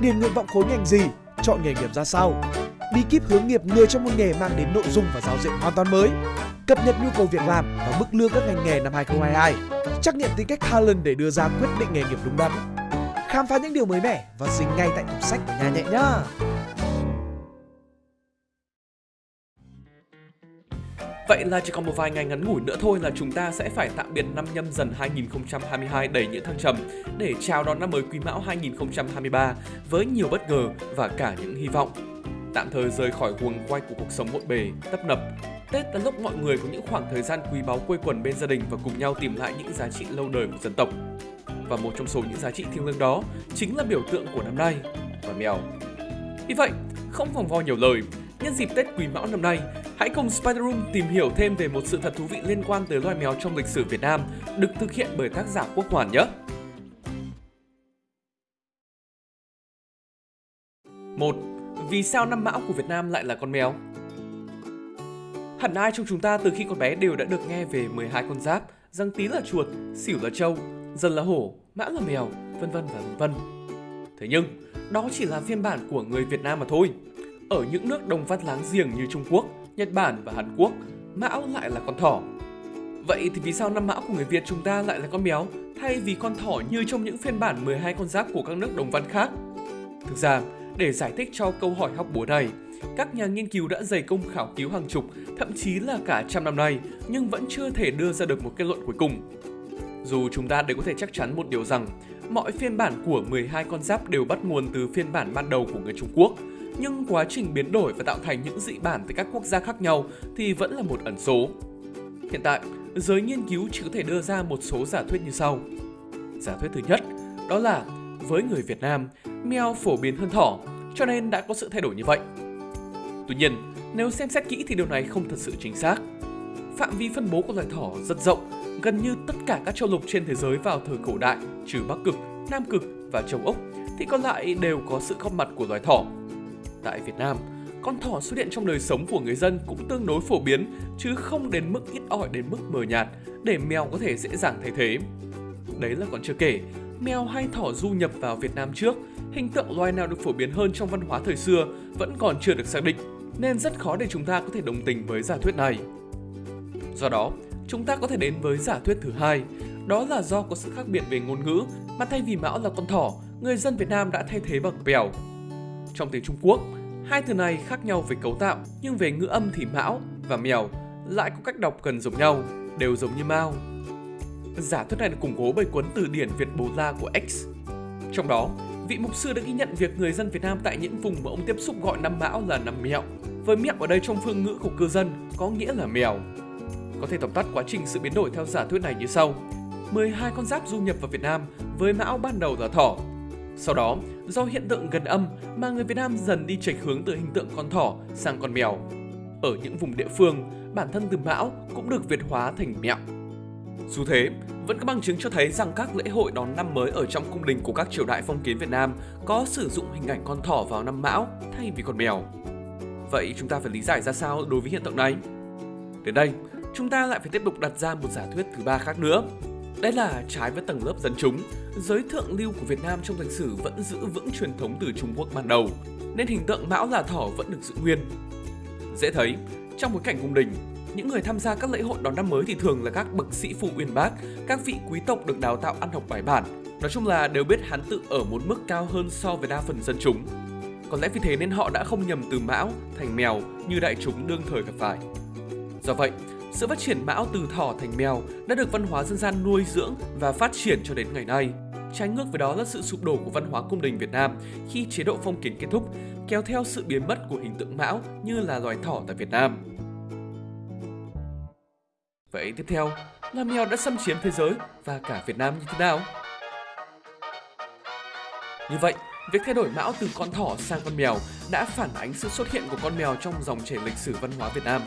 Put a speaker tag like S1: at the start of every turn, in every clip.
S1: điền nguyện vọng khối ngành gì, chọn nghề nghiệp ra sao, bí kíp hướng nghiệp người trong một nghề mang đến nội dung và giáo diện hoàn toàn mới, cập nhật nhu cầu việc làm và mức lương các ngành nghề năm 2022, trắc nghiệm tính cách Talent để đưa ra quyết định nghề nghiệp đúng đắn. Khám phá những điều mới mẻ và dính ngay tại tủ sách của nhà nhẹ nhá.
S2: Vậy là chỉ còn một vài ngày ngắn ngủi nữa thôi là chúng ta sẽ phải tạm biệt năm nhâm dần 2022 đầy những thăng trầm để chào đón năm mới Quý Mão 2023 với nhiều bất ngờ và cả những hy vọng. Tạm thời rời khỏi guồng quay của cuộc sống bộn bề, tấp nập. Tết là lúc mọi người có những khoảng thời gian quý báu quây quần bên gia đình và cùng nhau tìm lại những giá trị lâu đời của dân tộc. Và một trong số những giá trị thiêng liêng đó chính là biểu tượng của năm nay, và mèo. Vì vậy, không vòng vo nhiều lời, nhân dịp Tết Quý Mão năm nay, hãy cùng Spider Room tìm hiểu thêm về một sự thật thú vị liên quan tới loài mèo trong lịch sử Việt Nam, được thực hiện bởi tác giả Quốc Hoàn nhé. 1. Vì sao năm mão của Việt Nam lại là con mèo? Hẳn ai trong chúng ta từ khi còn bé đều đã được nghe về 12 con giáp, răng tí là chuột, xỉu là trâu, dần là hổ, mã là mèo, vân vân và vân vân. Thế nhưng, đó chỉ là phiên bản của người Việt Nam mà thôi. Ở những nước đồng văn láng giềng như Trung Quốc, Nhật Bản và Hàn Quốc, mão lại là con thỏ. Vậy thì vì sao năm mão của người Việt chúng ta lại là con mèo thay vì con thỏ như trong những phiên bản 12 con giáp của các nước đồng văn khác? Thực ra, để giải thích cho câu hỏi học búa này, các nhà nghiên cứu đã dày công khảo cứu hàng chục, thậm chí là cả trăm năm nay nhưng vẫn chưa thể đưa ra được một kết luận cuối cùng. Dù chúng ta đều có thể chắc chắn một điều rằng, mọi phiên bản của 12 con giáp đều bắt nguồn từ phiên bản ban đầu của người Trung Quốc, nhưng quá trình biến đổi và tạo thành những dị bản từ các quốc gia khác nhau thì vẫn là một ẩn số. Hiện tại, giới nghiên cứu chỉ có thể đưa ra một số giả thuyết như sau. Giả thuyết thứ nhất, đó là với người Việt Nam, mèo phổ biến hơn thỏ, cho nên đã có sự thay đổi như vậy. Tuy nhiên, nếu xem xét kỹ thì điều này không thật sự chính xác. Phạm vi phân bố của loài thỏ rất rộng, gần như tất cả các châu lục trên thế giới vào thời cổ đại, trừ Bắc Cực, Nam Cực và châu Úc, thì còn lại đều có sự góp mặt của loài thỏ. Tại Việt Nam, con thỏ xuất hiện trong đời sống của người dân cũng tương đối phổ biến, chứ không đến mức ít ỏi đến mức mờ nhạt, để mèo có thể dễ dàng thay thế. Đấy là còn chưa kể, mèo hay thỏ du nhập vào Việt Nam trước, hình tượng loài nào được phổ biến hơn trong văn hóa thời xưa vẫn còn chưa được xác định, nên rất khó để chúng ta có thể đồng tình với giả thuyết này. Do đó, chúng ta có thể đến với giả thuyết thứ hai, đó là do có sự khác biệt về ngôn ngữ mà thay vì mão là con thỏ, người dân Việt Nam đã thay thế bằng bèo. Trong tiếng Trung Quốc, hai từ này khác nhau về cấu tạo nhưng về ngữ âm thì mão và mèo lại có cách đọc gần giống nhau, đều giống như mao. Giả thuyết này được củng cố bởi cuốn từ điển Việt Bồ La của X. Trong đó, vị mục sư đã ghi nhận việc người dân Việt Nam tại những vùng mà ông tiếp xúc gọi năm mão là năm mẹo. Với mẹo ở đây trong phương ngữ của cư dân có nghĩa là mèo. Có thể tổng tắt quá trình sự biến đổi theo giả thuyết này như sau. 12 con giáp du nhập vào Việt Nam với mão ban đầu là thỏ. Sau đó, do hiện tượng gần âm mà người Việt Nam dần đi chệch hướng từ hình tượng con thỏ sang con mèo. Ở những vùng địa phương, bản thân từ mão cũng được Việt hóa thành mẹo. Dù thế, vẫn có bằng chứng cho thấy rằng các lễ hội đón năm mới ở trong cung đình của các triều đại phong kiến Việt Nam có sử dụng hình ảnh con thỏ vào năm mão thay vì con mèo. Vậy chúng ta phải lý giải ra sao đối với hiện tượng này? Đến đây, chúng ta lại phải tiếp tục đặt ra một giả thuyết thứ ba khác nữa. Đây là trái với tầng lớp dân chúng, giới thượng lưu của Việt Nam trong lịch sử vẫn giữ vững truyền thống từ Trung Quốc ban đầu, nên hình tượng mão là thỏ vẫn được giữ nguyên. Dễ thấy, trong bối cảnh cung đình, những người tham gia các lễ hội đón năm mới thì thường là các bậc sĩ phụ uyên bác, các vị quý tộc được đào tạo ăn học bài bản. Nói chung là đều biết hán tự ở một mức cao hơn so với đa phần dân chúng. Có lẽ vì thế nên họ đã không nhầm từ mão thành mèo như đại chúng đương thời gặp phải. Do vậy, sự phát triển mão từ thỏ thành mèo đã được văn hóa dân gian nuôi dưỡng và phát triển cho đến ngày nay. Trái ngược với đó là sự sụp đổ của văn hóa cung đình Việt Nam khi chế độ phong kiến kết thúc, kéo theo sự biến mất của hình tượng mão như là loài thỏ tại Việt Nam. Vậy tiếp theo là mèo đã xâm chiếm thế giới và cả Việt Nam như thế nào? Như vậy, việc thay đổi mão từ con thỏ sang con mèo đã phản ánh sự xuất hiện của con mèo trong dòng chảy lịch sử văn hóa Việt Nam.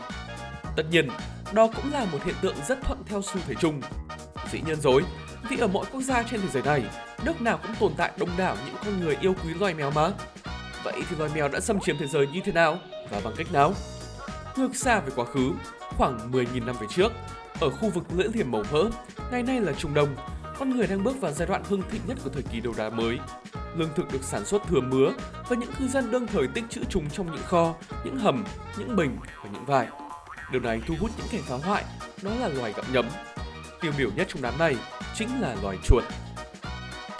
S2: Tất nhiên, đó cũng là một hiện tượng rất thuận theo xu thế chung. Dĩ nhiên rồi, vì ở mỗi quốc gia trên thế giới này, nước nào cũng tồn tại đông đảo những con người yêu quý loài mèo mà. Vậy thì loài mèo đã xâm chiếm thế giới như thế nào và bằng cách nào? Ngược xa về quá khứ, khoảng 10.000 năm về trước, ở khu vực lưỡi liềm màu mỡ, ngày nay là Trung Đông, con người đang bước vào giai đoạn hưng thịnh nhất của thời kỳ đầu đá mới. lương thực được sản xuất thừa mứa và những cư dân đương thời tích trữ chúng trong những kho, những hầm, những bình và những vải. Điều này thu hút những kẻ phá hoại, đó là loài gặm nhấm. Tiêu biểu nhất trong đám này chính là loài chuột.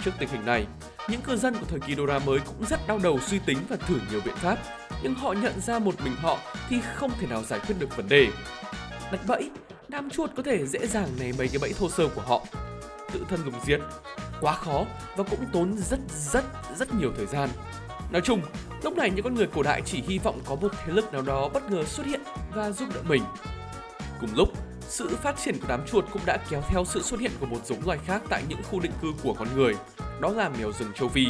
S2: Trước tình hình này, những cư dân của thời kỳ Dora mới cũng rất đau đầu suy tính và thử nhiều biện pháp, nhưng họ nhận ra một mình họ thì không thể nào giải quyết được vấn đề. Đặt bẫy, đám chuột có thể dễ dàng né mấy cái bẫy thô sơ của họ. Tự thân lùng diệt, quá khó và cũng tốn rất rất rất nhiều thời gian. Nói chung, lúc này những con người cổ đại chỉ hy vọng có một thế lực nào đó bất ngờ xuất hiện và giúp đỡ mình. Cùng lúc, sự phát triển của đám chuột cũng đã kéo theo sự xuất hiện của một giống loài khác tại những khu định cư của con người, đó là mèo rừng châu Phi.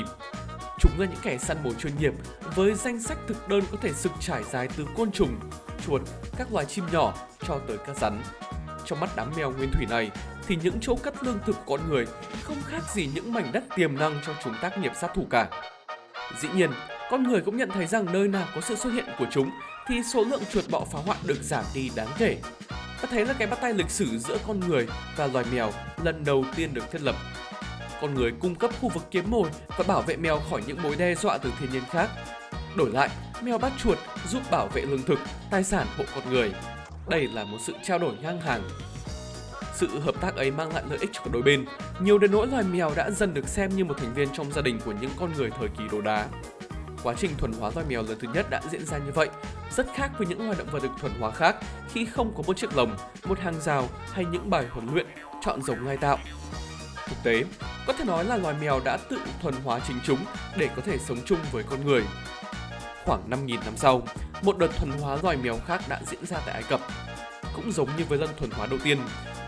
S2: Chúng là những kẻ săn mồi chuyên nghiệp với danh sách thực đơn có thể sực trải dài từ côn trùng, chuột, các loài chim nhỏ cho tới các rắn. Trong mắt đám mèo nguyên thủy này thì những chỗ cắt lương thực của con người không khác gì những mảnh đất tiềm năng cho chúng tác nghiệp sát thủ cả. Dĩ nhiên, con người cũng nhận thấy rằng nơi nào có sự xuất hiện của chúng thì số lượng chuột bọ phá hoại được giảm đi đáng kể. Ta thấy là cái bắt tay lịch sử giữa con người và loài mèo lần đầu tiên được thiết lập. Con người cung cấp khu vực kiếm mồi và bảo vệ mèo khỏi những mối đe dọa từ thiên nhiên khác. Đổi lại, mèo bắt chuột giúp bảo vệ lương thực, tài sản hộ con người. Đây là một sự trao đổi ngang hàng. Sự hợp tác ấy mang lại lợi ích cho cả đôi bên. Nhiều đến nỗi loài mèo đã dần được xem như một thành viên trong gia đình của những con người thời kỳ đồ đá. Quá trình thuần hóa loài mèo lần thứ nhất đã diễn ra như vậy, rất khác với những loài động vật được thuần hóa khác khi không có một chiếc lồng, một hàng rào hay những bài huấn luyện, chọn giống lai tạo. Thực tế, có thể nói là loài mèo đã tự thuần hóa chính chúng để có thể sống chung với con người. Khoảng 5.000 năm sau, một đợt thuần hóa loài mèo khác đã diễn ra tại Ai Cập. Cũng giống như với lần thuần hóa đầu tiên,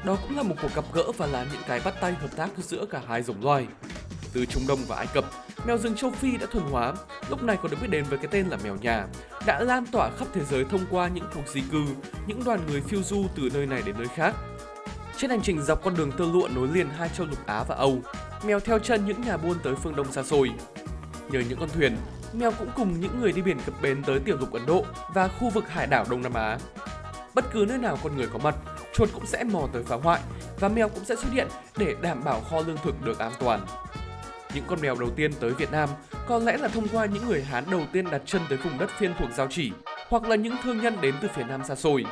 S2: đó cũng là một cuộc gặp gỡ và là những cái bắt tay hợp tác giữa cả hai giống loài. Từ Trung Đông và Ai Cập, mèo rừng châu Phi đã thuần hóa, lúc này còn được biết đến với cái tên là mèo nhà, đã lan tỏa khắp thế giới thông qua những cuộc di cư, những đoàn người phiêu du từ nơi này đến nơi khác. Trên hành trình dọc con đường tơ lụa nối liền hai châu lục Á và Âu, mèo theo chân những nhà buôn tới phương Đông xa xôi. Nhờ những con thuyền, mèo cũng cùng những người đi biển cập bến tới tiểu lục Ấn Độ và khu vực hải đảo Đông Nam Á. Bất cứ nơi nào con người có mặt, chuột cũng sẽ mò tới phá hoại và mèo cũng sẽ xuất hiện để đảm bảo kho lương thực được an toàn. Những con mèo đầu tiên tới Việt Nam có lẽ là thông qua những người Hán đầu tiên đặt chân tới vùng đất phiên thuộc Giao Chỉ hoặc là những thương nhân đến từ phía Nam xa xôi.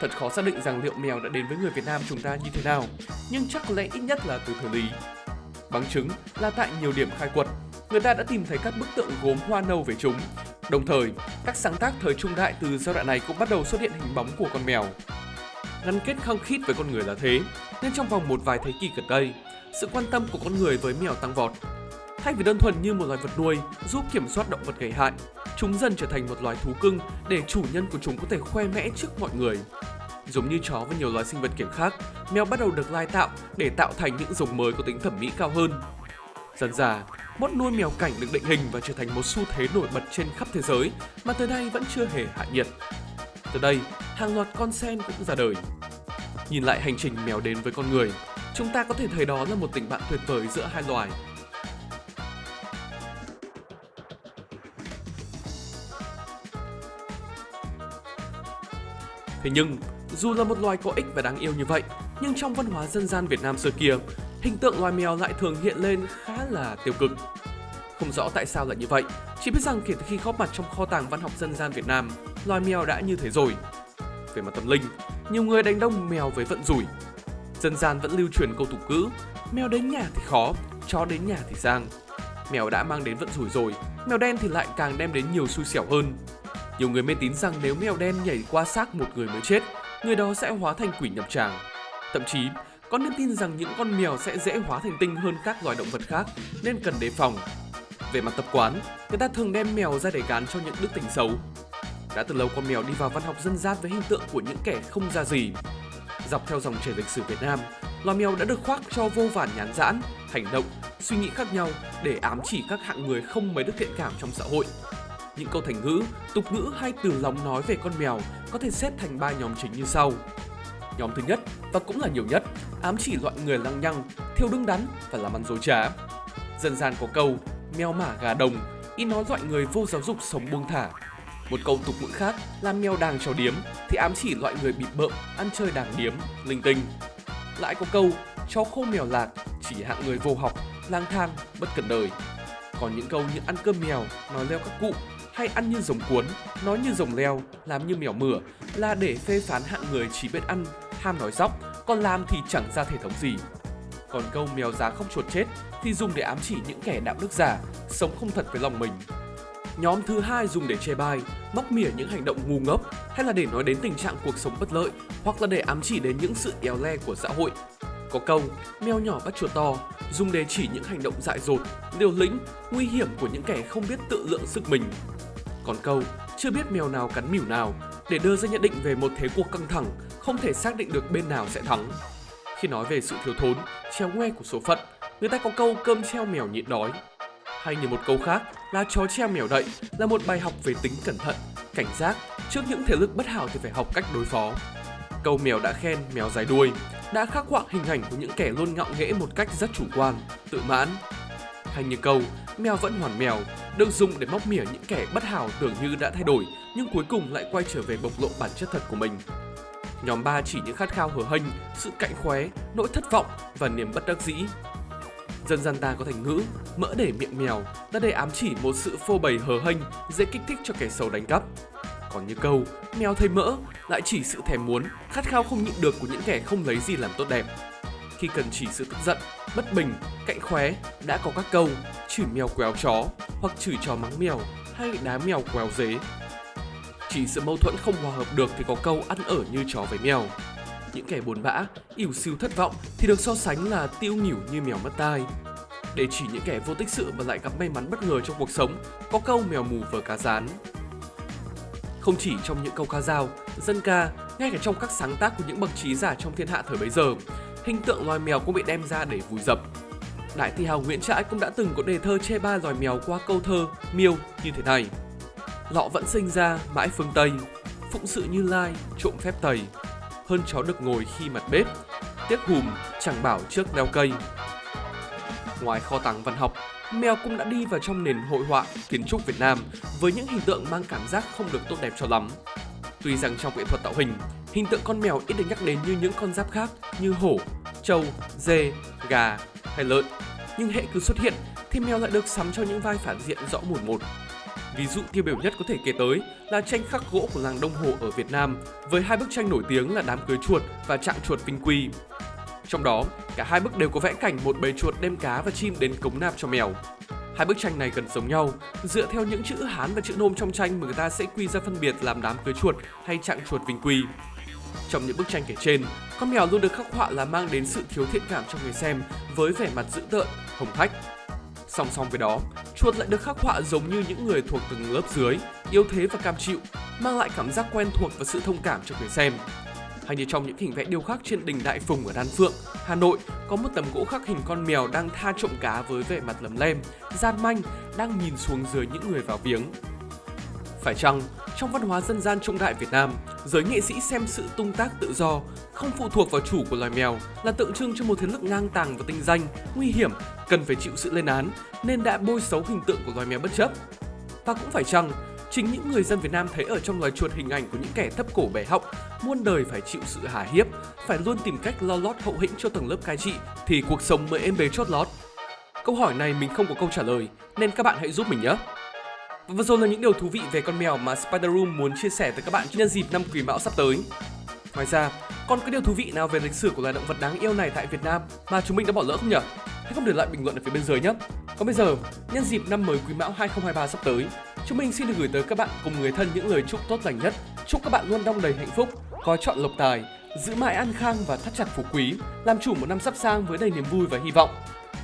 S2: Thật khó xác định rằng liệu mèo đã đến với người Việt Nam chúng ta như thế nào, nhưng chắc có lẽ ít nhất là từ thời Lý. Bằng chứng là tại nhiều điểm khai quật, người ta đã tìm thấy các bức tượng gốm hoa nâu về chúng. Đồng thời, các sáng tác thời trung đại từ giai đoạn này cũng bắt đầu xuất hiện hình bóng của con mèo. Gắn kết khăng khít với con người là thế, nên trong vòng một vài thế kỷ gần đây, sự quan tâm của con người với mèo tăng vọt. Thay vì đơn thuần như một loài vật nuôi giúp kiểm soát động vật gây hại, chúng dần trở thành một loài thú cưng để chủ nhân của chúng có thể khoe mẽ trước mọi người. Giống như chó và nhiều loài sinh vật kiểm khác, mèo bắt đầu được lai tạo để tạo thành những giống mới có tính thẩm mỹ cao hơn. Dần dà, mốt nuôi mèo cảnh được định hình và trở thành một xu thế nổi bật trên khắp thế giới mà tới nay vẫn chưa hề hạ nhiệt. Từ đây, hàng loạt con sen cũng ra đời. Nhìn lại hành trình mèo đến với con người, chúng ta có thể thấy đó là một tình bạn tuyệt vời giữa hai loài. Thế nhưng, dù là một loài có ích và đáng yêu như vậy, nhưng trong văn hóa dân gian Việt Nam xưa kia, hình tượng loài mèo lại thường hiện lên khá là tiêu cực. Không rõ tại sao lại như vậy, chỉ biết rằng kể từ khi góp mặt trong kho tàng văn học dân gian Việt Nam, loài mèo đã như thế rồi. Về mặt tâm linh, nhiều người đánh đông mèo với vận rủi. Dân gian vẫn lưu truyền câu tục ngữ, mèo đến nhà thì khó, chó đến nhà thì sang. Mèo đã mang đến vận rủi rồi, mèo đen thì lại càng đem đến nhiều xui xẻo hơn. Nhiều người mê tín rằng nếu mèo đen nhảy qua xác một người mới chết, người đó sẽ hóa thành quỷ nhập tràng. Thậm chí, có nên tin rằng những con mèo sẽ dễ hóa thành tinh hơn các loài động vật khác nên cần đề phòng. Về mặt tập quán, người ta thường đem mèo ra để gán cho những đức tính xấu. Đã từ lâu con mèo đi vào văn học dân gian với hình tượng của những kẻ không ra gì. Dọc theo dòng chảy lịch sử Việt Nam, lò mèo đã được khoác cho vô vàn nhán giãn, hành động, suy nghĩ khác nhau để ám chỉ các hạng người không mấy đức thiện cảm trong xã hội. Những câu thành ngữ, tục ngữ hay từ lòng nói về con mèo có thể xếp thành ba nhóm chính như sau. Nhóm thứ nhất và cũng là nhiều nhất, ám chỉ loại người lăng nhăng, thiếu đứng đắn và làm ăn dối trá. Dân gian có câu mèo mả gà đồng, ý nói loại người vô giáo dục sống buông thả. Một câu tục ngữ khác là mèo đàng chó điếm thì ám chỉ loại người bị bợm, ăn chơi đàng điếm, linh tinh. Lại có câu chó khô mèo lạc chỉ hạng người vô học, lang thang, bất cần đời. Còn những câu như ăn cơm mèo, nói leo các cụ hay ăn như rồng cuốn, nói như rồng leo, làm như mèo mửa là để phê phán hạng người chỉ biết ăn, ham nói dóc, còn làm thì chẳng ra thể thống gì. Còn câu mèo giá không chuột chết thì dùng để ám chỉ những kẻ đạo đức giả, sống không thật với lòng mình. Nhóm thứ hai dùng để chê bai, móc mỉa những hành động ngu ngốc hay là để nói đến tình trạng cuộc sống bất lợi hoặc là để ám chỉ đến những sự éo le của xã hội. Có câu mèo nhỏ bắt chuột to dùng để chỉ những hành động dại dột, liều lĩnh, nguy hiểm của những kẻ không biết tự lượng sức mình. Còn câu chưa biết mèo nào cắn mỉu nào để đưa ra nhận định về một thế cuộc căng thẳng, không thể xác định được bên nào sẽ thắng. Khi nói về sự thiếu thốn, treo ngoe của số phận, người ta có câu cơm treo mèo nhịn đói. Hay như một câu khác là chó treo mèo đậy là một bài học về tính cẩn thận, cảnh giác trước những thể lực bất hảo thì phải học cách đối phó. Câu mèo đã khen mèo dài đuôi đã khắc họa hình ảnh của những kẻ luôn ngạo nghễ một cách rất chủ quan, tự mãn. Hay như câu mèo vẫn hoàn mèo được dùng để móc mỉa những kẻ bất hảo tưởng như đã thay đổi nhưng cuối cùng lại quay trở về bộc lộ bản chất thật của mình. Nhóm 3 chỉ những khát khao hở hênh, sự cạnh khóe, nỗi thất vọng và niềm bất đắc dĩ. Dân gian ta có thành ngữ mỡ để miệng mèo đã để ám chỉ một sự phô bày hờ hênh dễ kích thích cho kẻ xấu đánh cắp. Còn như câu mèo thấy mỡ lại chỉ sự thèm muốn, khát khao không nhịn được của những kẻ không lấy gì làm tốt đẹp. Khi cần chỉ sự tức giận, bất bình, cạnh khóe đã có các câu chửi mèo quéo chó hoặc chửi chó mắng mèo hay đá mèo quéo dế chỉ sự mâu thuẫn không hòa hợp được thì có câu ăn ở như chó với mèo. Những kẻ buồn bã, ỉu siêu thất vọng thì được so sánh là tiêu nhỉu như mèo mất tai. Để chỉ những kẻ vô tích sự mà lại gặp may mắn bất ngờ trong cuộc sống, có câu mèo mù vờ cá rán. Không chỉ trong những câu ca dao, dân ca, ngay cả trong các sáng tác của những bậc trí giả trong thiên hạ thời bấy giờ, hình tượng loài mèo cũng bị đem ra để vùi dập. Đại thi hào Nguyễn Trãi cũng đã từng có đề thơ chê ba loài mèo qua câu thơ miêu như thế này lọ vẫn sinh ra mãi phương Tây, phụng sự như lai, trộm phép tày, hơn chó được ngồi khi mặt bếp, tiếc hùm chẳng bảo trước leo cây. Ngoài kho tàng văn học, mèo cũng đã đi vào trong nền hội họa kiến trúc Việt Nam với những hình tượng mang cảm giác không được tốt đẹp cho lắm. Tuy rằng trong nghệ thuật tạo hình, hình tượng con mèo ít được nhắc đến như những con giáp khác như hổ, trâu, dê, gà hay lợn, nhưng hệ cứ xuất hiện thì mèo lại được sắm cho những vai phản diện rõ mồn một. Ví dụ tiêu biểu nhất có thể kể tới là tranh khắc gỗ của làng Đông Hồ ở Việt Nam với hai bức tranh nổi tiếng là đám cưới chuột và trạng chuột Vinh Quy. Trong đó, cả hai bức đều có vẽ cảnh một bầy chuột đem cá và chim đến cống nạp cho mèo. Hai bức tranh này gần giống nhau, dựa theo những chữ Hán và chữ Nôm trong tranh mà người ta sẽ quy ra phân biệt làm đám cưới chuột hay trạng chuột Vinh Quy. Trong những bức tranh kể trên, con mèo luôn được khắc họa là mang đến sự thiếu thiện cảm cho người xem với vẻ mặt dữ tợn, hồng hách Song song với đó, chuột lại được khắc họa giống như những người thuộc từng lớp dưới, yếu thế và cam chịu, mang lại cảm giác quen thuộc và sự thông cảm cho người xem. Hay như trong những hình vẽ điêu khắc trên đỉnh Đại Phùng ở Đan Phượng, Hà Nội, có một tấm gỗ khắc hình con mèo đang tha trộm cá với vẻ mặt lấm lem, gian manh, đang nhìn xuống dưới những người vào viếng. Phải chăng, trong văn hóa dân gian trung đại Việt Nam, giới nghệ sĩ xem sự tung tác tự do, không phụ thuộc vào chủ của loài mèo là tượng trưng cho một thế lực ngang tàng và tinh danh, nguy hiểm, cần phải chịu sự lên án nên đã bôi xấu hình tượng của loài mèo bất chấp. Và cũng phải chăng, chính những người dân Việt Nam thấy ở trong loài chuột hình ảnh của những kẻ thấp cổ bẻ họng, muôn đời phải chịu sự hà hiếp, phải luôn tìm cách lo lót hậu hĩnh cho tầng lớp cai trị thì cuộc sống mới êm bề chót lót. Câu hỏi này mình không có câu trả lời nên các bạn hãy giúp mình nhé. Và vừa rồi là những điều thú vị về con mèo mà Spider Room muốn chia sẻ tới các bạn nhân dịp năm Quý Mão sắp tới. Ngoài ra, còn có điều thú vị nào về lịch sử của loài động vật đáng yêu này tại Việt Nam mà chúng mình đã bỏ lỡ không nhỉ? Hãy không để lại bình luận ở phía bên dưới nhé. Còn bây giờ, nhân dịp năm mới Quý Mão 2023 sắp tới, chúng mình xin được gửi tới các bạn cùng người thân những lời chúc tốt lành nhất. Chúc các bạn luôn đong đầy hạnh phúc, có chọn lộc tài, giữ mãi an khang và thắt chặt phú quý, làm chủ một năm sắp sang với đầy niềm vui và hy vọng.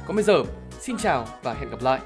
S2: Còn bây giờ, xin chào và hẹn gặp lại.